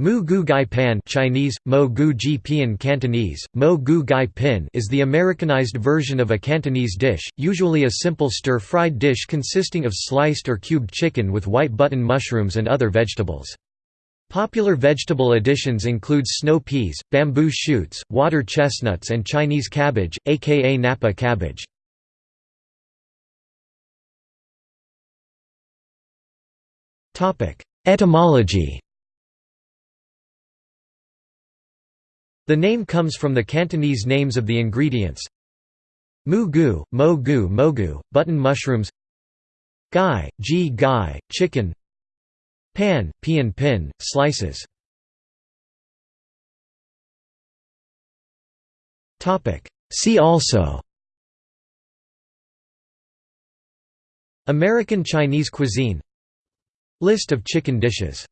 Moo goo gai pan Chinese, mo gu ji pian Cantonese, mo gu gai pin is the Americanized version of a Cantonese dish, usually a simple stir-fried dish consisting of sliced or cubed chicken with white button mushrooms and other vegetables. Popular vegetable additions include snow peas, bamboo shoots, water chestnuts and Chinese cabbage, aka Napa cabbage. Etymology The name comes from the Cantonese names of the ingredients. Mu gu, mo gu mogu, button mushrooms. Gai, ji gai, chicken. Pan, pian pin, slices. See also. American Chinese cuisine. List of chicken dishes